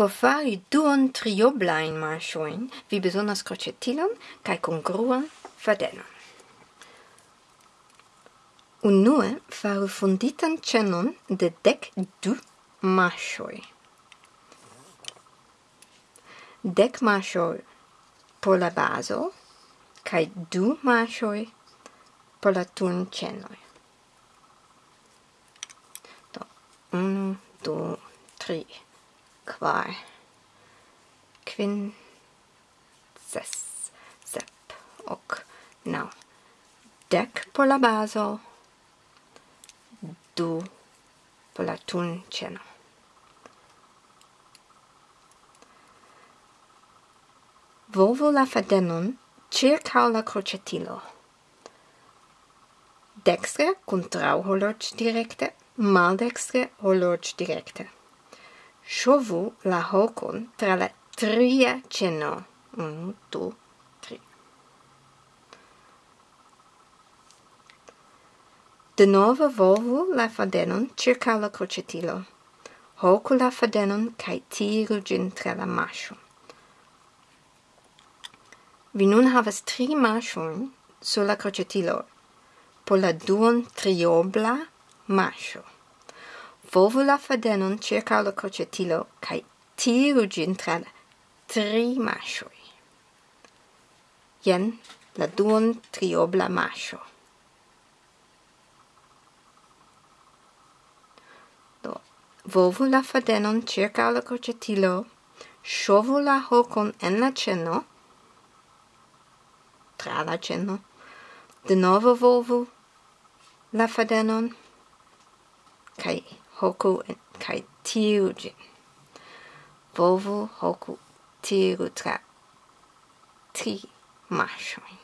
Por fari duon trioblain marchoin, vi besonas crocetilon cae congruan fadenon. Unue faru funditan cenon de dec du marchoi. Dec marchoi por la baso, cae du marchoi por la turn cenoi. Do, unu, du, tri quar quin ses, sep ok nau. Dec por la baso, du por la tun ceno. Volvo la fadenon circa la crocetilo. Dextre contrau horloge directe, maldextre horloge directe shovu la hocon tra la tria ceno. Un, du, tri. De novo volvu la fadenon circa la crocetilo. Hocu la fadenon cae tiru gin tra la mascio. Vi nun havas tri mascion sur la crocetilo por la duon triobla mascio. Volvu la fadenon circa la crocetilo cae tiru gin tra tri mascioi. Ien la duon triobla mascio. Do, volvu la fadenon circa la crocetilo, sciovu la hocon en la ceno, tra la ceno, de novo volvu la fadenon, cae hoku en kai tiu jin. Volvo hoku tiu tra ti mashoin